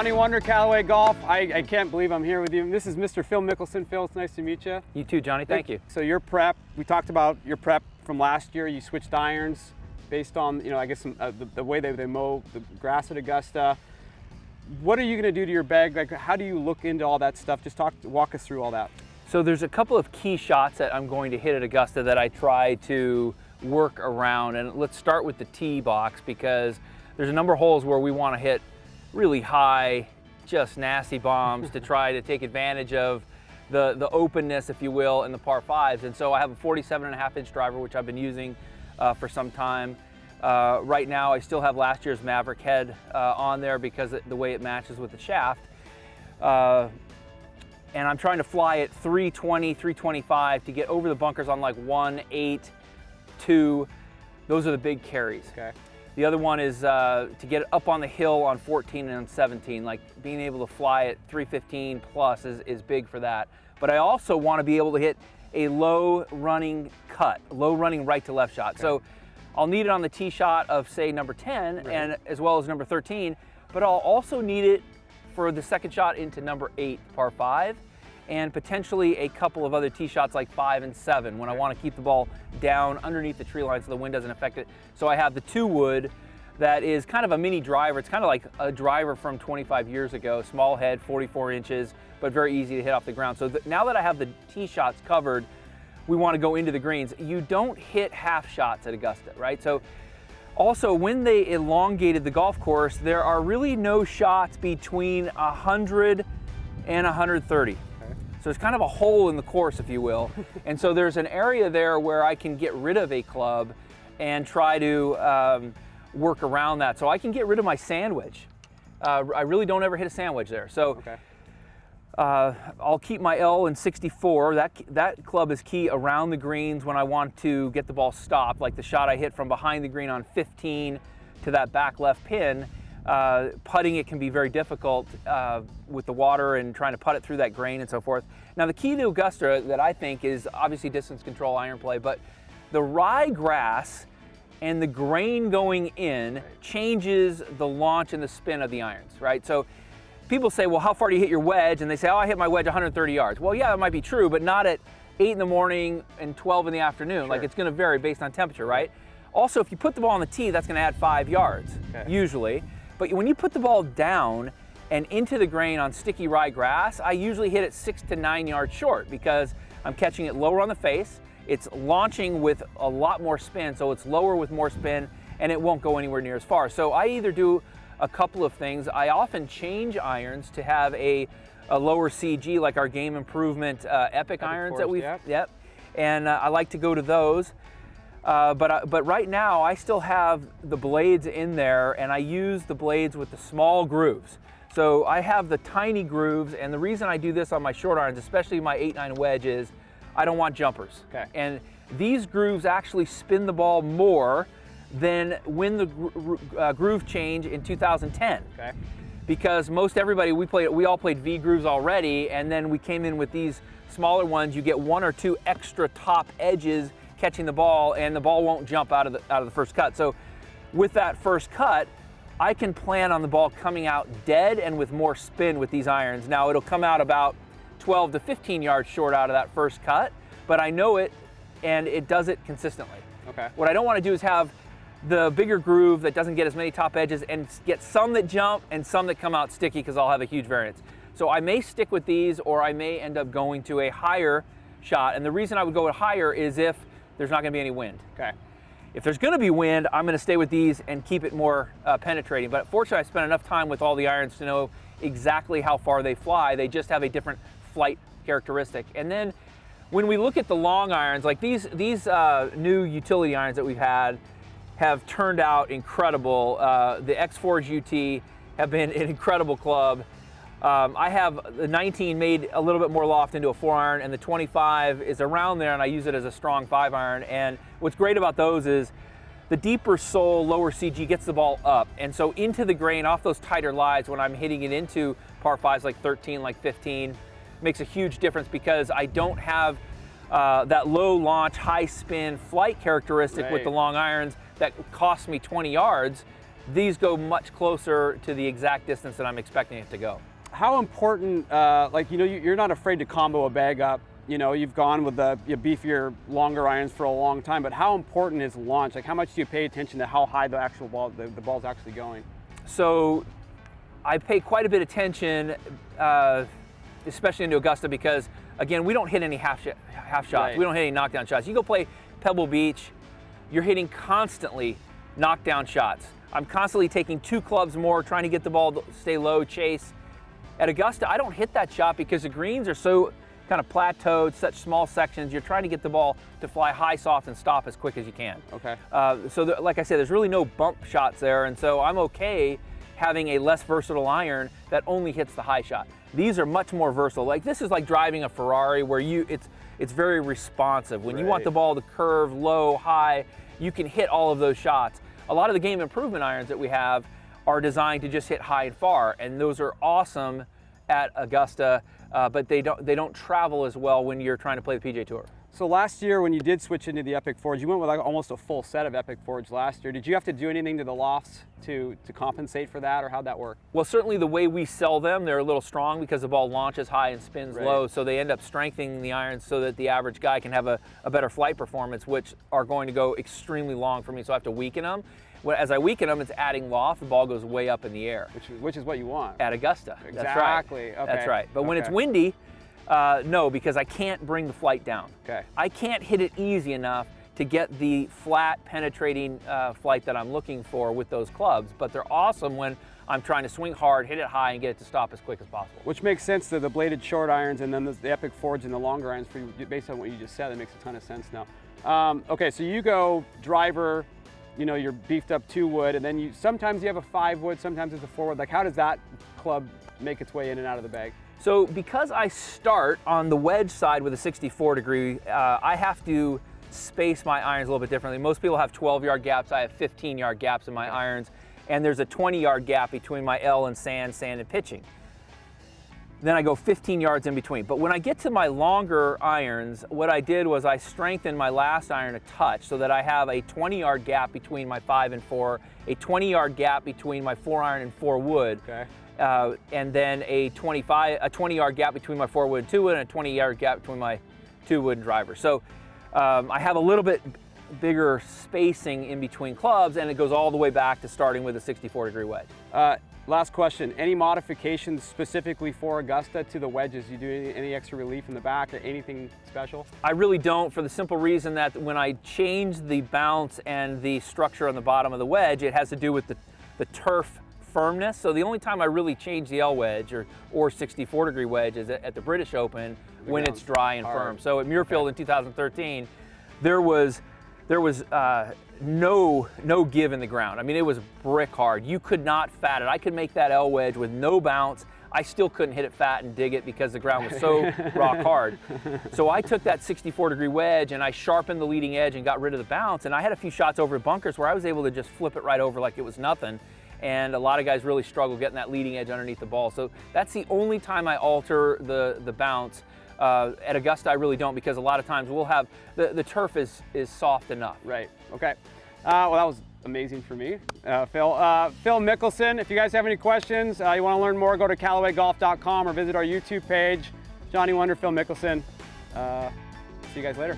Johnny Wunder Callaway Golf. I, I, can't believe I'm here with you. This is Mr. Phil Mickelson. Phil, it's nice to meet you. You too, Johnny. Thank you. So your prep, we talked about your prep from last year. You switched irons based on, you know, I guess some, uh, the, the, way they, they mow the grass at Augusta. What are you going to do to your bag? Like, how do you look into all that stuff? Just talk, walk us through all that. So there's a couple of key shots that I'm going to hit at Augusta that I try to work around. And let's start with the tee box because there's a number of holes where we want to hit really high, just nasty bombs to try to take advantage of the, the openness, if you will, in the par fives. And so I have a 47 and a half inch driver, which I've been using uh, for some time. Uh, right now, I still have last year's Mavrik head uh, on there because the way it matches with the shaft. Uh, and I'm trying to fly at 320, 325 to get over the bunkers on like one, eight, two. Those are the big carries. Okay. The other one is uh, to get up on the hill on 14 and 17, like being able to fly at 315 plus is, is big for that. But I also want to be able to hit a low running cut, low running right to left shot. Okay. So I'll need it on the tee shot of say number 10 right. and as well as number 13, but I'll also need it for the second shot into number eight, par five, and potentially a couple of other tee shots like five and seven when I want to keep the ball down underneath the tree line so the wind doesn't affect it. So I have the two wood that is kind of a mini driver. It's kind of like a driver from 25 years ago, small head, 44 inches, but very easy to hit off the ground. So now that I have the tee shots covered, we want to go into the greens. You don't hit half shots at Augusta, right? So also, when they elongated the golf course, there are really no shots between 100 and 130. So it's kind of a hole in the course, if you will. and so there's an area there where I can get rid of a club and try to um, work around that. So I can get rid of my sand wedge. Uh, I really don't ever hit a sand wedge there. So okay. uh, I'll keep my L in 64. That, that club is key around the greens when I want to get the ball stopped, like the shot I hit from behind the green on 15 to that back left pin. Uh, putting it can be very difficult uh, with the water and trying to putt it through that grain and so forth. Now the key to Augusta that I think is obviously distance control iron play, but the rye grass and the grain going in changes the launch and the spin of the irons, right? So people say, well, how far do you hit your wedge? And they say, oh, I hit my wedge 130 yards. Well, yeah, that might be true, but not at 8 in the morning and 12 in the afternoon. Sure. Like it's going to vary based on temperature, right? Also, if you put the ball on the tee, that's going to add five yards, okay. usually. But when you put the ball down and into the grain on sticky rye grass, I usually hit it six to nine yards short because I'm catching it lower on the face. It's launching with a lot more spin, so it's lower with more spin and it won't go anywhere near as far. So I either do a couple of things. I often change irons to have a, a lower CG, like our Game Improvement uh, Epic, Epic irons Force, that we've, yep. yep. And uh, I like to go to those. Uh, but, uh, but right now I still have the blades in there and I use the blades with the small grooves. So I have the tiny grooves and the reason I do this on my short irons, especially my 8-9 wedge is I don't want jumpers. Okay. And these grooves actually spin the ball more than when the gro uh, groove change in 2010. Okay. Because most everybody, we played, we all played V grooves already and then we came in with these smaller ones, you get one or two extra top edges catching the ball and the ball won't jump out of the, out of the first cut. So with that first cut, I can plan on the ball coming out dead and with more spin with these irons. Now it'll come out about 12 to 15 yards short out of that first cut, but I know it and it does it consistently. Okay. What I don't want to do is have the bigger groove that doesn't get as many top edges and get some that jump and some that come out sticky because I'll have a huge variance. So I may stick with these or I may end up going to a higher shot. And the reason I would go higher is if there's not going to be any wind. Okay. If there's going to be wind, I'm going to stay with these and keep it more uh, penetrating. But fortunately, I spent enough time with all the irons to know exactly how far they fly. They just have a different flight characteristic. And then when we look at the long irons, like these, these uh, new utility irons that we've had have turned out incredible. Uh, the X-Forge UT have been an incredible club. Um, I have the 19 made a little bit more loft into a four iron and the 25 is around there and I use it as a strong five iron. And what's great about those is the deeper sole, lower CG gets the ball up. And so into the grain off those tighter lies when I'm hitting it into par fives like 13, like 15, makes a huge difference because I don't have uh, that low launch, high spin flight characteristic right. with the long irons that cost me 20 yards these go much closer to the exact distance that I'm expecting it to go. How important, uh, like, you know, you- you're not afraid to combo a bag up. You know, you've gone with the you beefier, longer irons for a long time, but how important is launch? Like, how much do you pay attention to how high the actual ball, the, the ball's actually going? So I pay quite a bit of attention, uh, especially into Augusta, because again, we don't hit any half, sh half shots. Right. We don't hit any knockdown shots. You go play Pebble Beach, you're hitting constantly knockdown shots. I'm constantly taking two clubs more, trying to get the ball to stay low, chase. At Augusta, I don't hit that shot because the greens are so kind of plateaued, such small sections. You're trying to get the ball to fly high, soft, and stop as quick as you can. Okay. Uh, so the, like I said, there's really no bump shots there, and so I'm okay having a less versatile iron that only hits the high shot. These are much more versatile. Like this is like driving a Ferrari where you it's it's very responsive. When you want the ball to curve low, high, you can hit all of those shots. A lot of the game improvement irons that we have are designed to just hit high and far, and those are awesome at Augusta, uh, but they don't they don't travel as well when you're trying to play the PGA Tour. So last year, when you did switch into the Epic Forge, you went with like almost a full set of Epic Forge last year. Did you have to do anything to the lofts to, to compensate for that, or how'd that work? Well, certainly the way we sell them, they're a little strong because the ball launches high and spins Right. low, so they end up strengthening the irons so that the average guy can have a, a better flight performance, which are going to go extremely long for me, so I have to weaken them. As I weaken them, it's adding loft, the ball goes way up in the air. Which, which is what you want. At Augusta, that's Exactly, right. okay, That's right. But when it's windy, uh, no, because I can't bring the flight down. Okay. I can't hit it easy enough to get the flat penetrating uh, flight that I'm looking for with those clubs, but they're awesome when I'm trying to swing hard, hit it high, and get it to stop as quick as possible. Which makes sense to the bladed short irons and then the, the Epic Forge and the longer irons for you, based on what you just said. That makes a ton of sense now. Um, okay, so you go driver, you know, you're beefed up two wood, and then you sometimes you have a five wood, sometimes it's a four wood. Like, how does that club make its way in and out of the bag? So because I start on the wedge side with a 64 degree, uh, I have to space my irons a little bit differently. Most people have 12 yard gaps. I have 15 yard gaps in my irons, and there's a 20 yard gap between my L and sand, sand and pitching. Then I go 15 yards in between. But when I get to my longer irons, what I did was I strengthened my last iron a touch so that I have a 20 yard gap between my five and four, a 20 yard gap between my four iron and four wood, Okay. Uh, and then a 25, a 20 yard gap between my four wood and two wood, and a 20 yard gap between my two wood and driver. So um, I have a little bit bigger spacing in between clubs, and it goes all the way back to starting with a 64 degree wedge. Uh, last question. Any modifications specifically for Augusta to the wedges? You do any, any extra relief in the back or anything special? I really don't for the simple reason that when I change the bounce and the structure on the bottom of the wedge, it has to do with the, the turf firmness. So the only time I really change the L wedge or, or 64 degree wedge is at, at the British Open when it's dry and hard. firm. So at Muirfield in 2013, there was there was uh, no no give in the ground. I mean, it was brick hard. You could not fat it. I could make that L wedge with no bounce. I still couldn't hit it fat and dig it because the ground was so rock hard. So I took that 64 degree wedge and I sharpened the leading edge and got rid of the bounce. And I had a few shots over bunkers where I was able to just flip it right over like it was nothing. And a lot of guys really struggle getting that leading edge underneath the ball. So that's the only time I alter the, the bounce. Uh, at Augusta, I really don't because a lot of times we'll have the, the turf is is soft enough. Right. Okay. Uh, well, that was amazing for me, uh, Phil. Uh, Phil Mickelson. If you guys have any questions, uh, you want to learn more, go to CallawayGolf.com or visit our YouTube page. Johnny Wunder, Phil Mickelson. Uh, see you guys later.